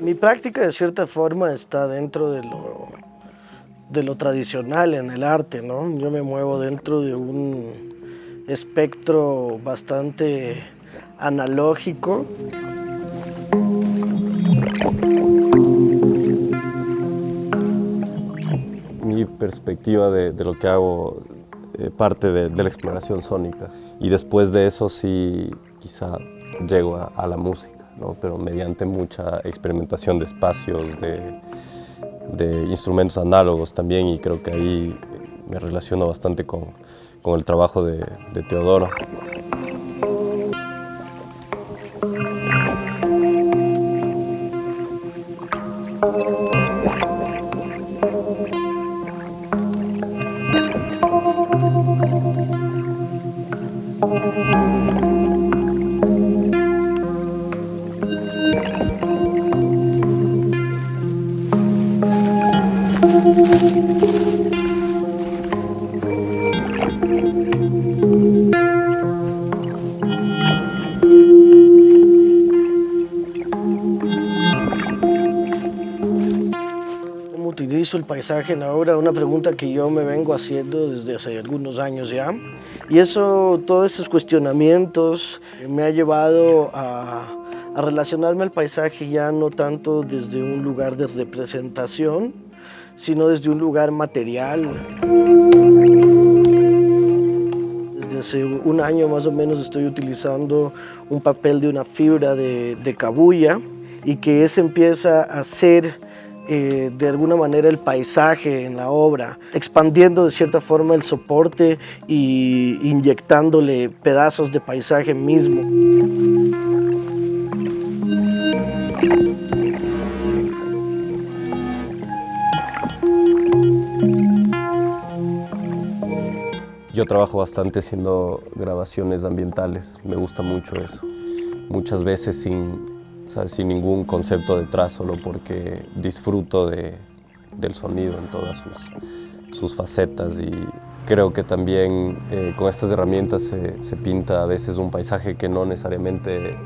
Mi práctica de cierta forma está dentro de lo, de lo tradicional en el arte, ¿no? Yo me muevo dentro de un espectro bastante analógico. Perspectiva de, lo que hago eh, parte de, la exploración sónica y después de eso sí quizá llego a la música pero mediante mucha experimentación de espacios, de, instrumentos análogos también y creo que ahí me relaciono bastante con, el trabajo de Teodoro. El paisaje en la obra, una pregunta que yo me vengo haciendo desde hace algunos años ya. Y eso, todos esos cuestionamientos me ha llevado a, relacionarme al paisaje ya no tanto desde un lugar de representación, sino desde un lugar material. Hace un año más o menos estoy utilizando un papel de una fibra de, de cabuya y que ese empieza a ser eh, de alguna manera el paisaje en la obra, expandiendo de cierta forma el soporte y inyectándole pedazos de paisaje mismo. Yo trabajo bastante haciendo grabaciones ambientales, me gusta mucho eso. Muchas veces sin, sin ningún concepto detrás, solo porque disfruto de, del sonido en todas sus, sus facetas. Y creo que también eh, con estas herramientas se, se, pinta a veces un paisaje que no necesariamente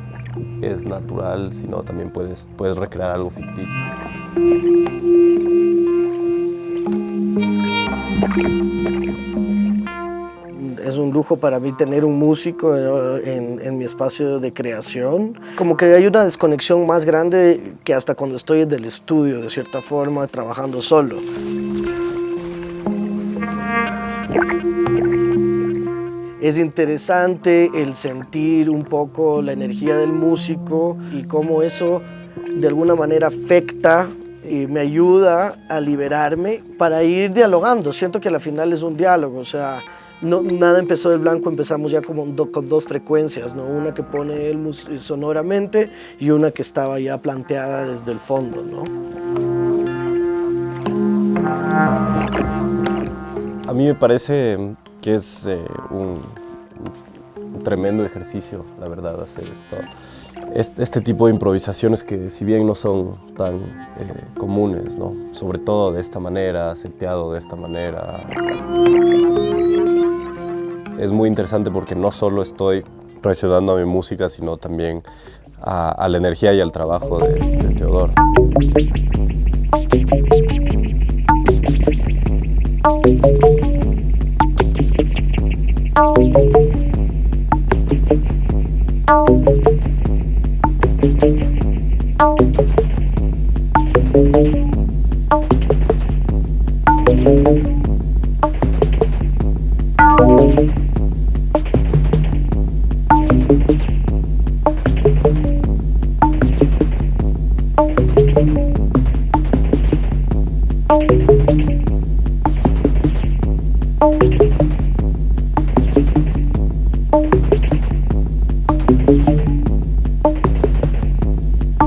es natural, sino también puedes, puedes recrear algo ficticio es un lujo para mí tener un músico en, mi espacio de creación. Como que hay una desconexión más grande que hasta cuando estoy en el estudio, de cierta forma, trabajando solo. Es interesante el sentir un poco la energía del músico y cómo eso de alguna manera afecta y me ayuda a liberarme para ir dialogando. Siento que al final es un diálogo, o sea, no, nada empezó del blanco, empezamos ya como con dos frecuencias, ¿no? una que pone él sonoramente y una que estaba ya planteada desde el fondo. ¿no? A mí me parece que es eh, un, tremendo ejercicio, la verdad, hacer esto. Este, este, tipo de improvisaciones que si bien no son tan eh, comunes, ¿no? sobre todo de esta manera, seteado de esta manera, es muy interesante porque no solo estoy presionando a mi música, sino también a, la energía y al trabajo de, de Teodoro.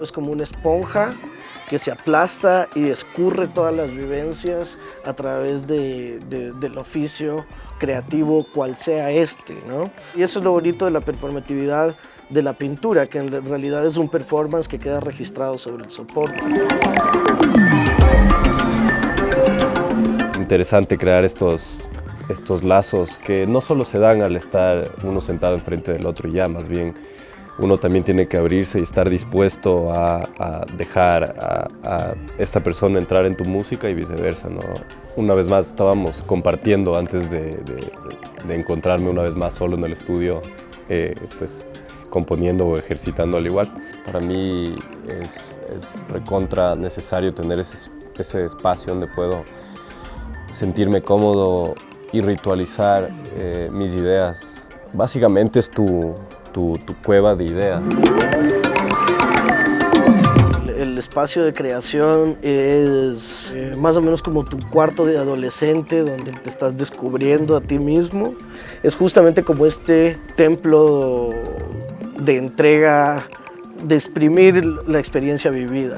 es como una esponja que se aplasta y escurre todas las vivencias a través de, del oficio creativo, cual sea este. ¿no? Y eso es lo bonito de la performatividad de la pintura, que en realidad es un performance que queda registrado sobre el soporte. Interesante crear estos, estos lazos que no solo se dan al estar uno sentado enfrente del otro ya, más bien uno también tiene que abrirse y estar dispuesto a, dejar a, esta persona entrar en tu música y viceversa. ¿no? Una vez más estábamos compartiendo antes de, encontrarme una vez más solo en el estudio, eh, pues componiendo o ejercitando al igual. Para mí es, recontra necesario tener ese, espacio donde puedo sentirme cómodo y ritualizar eh, mis ideas. Básicamente es tu, cueva de ideas. El espacio de creación es eh, más o menos como tu cuarto de adolescente donde te estás descubriendo a ti mismo. Es justamente como este templo de entrega, de exprimir la experiencia vivida.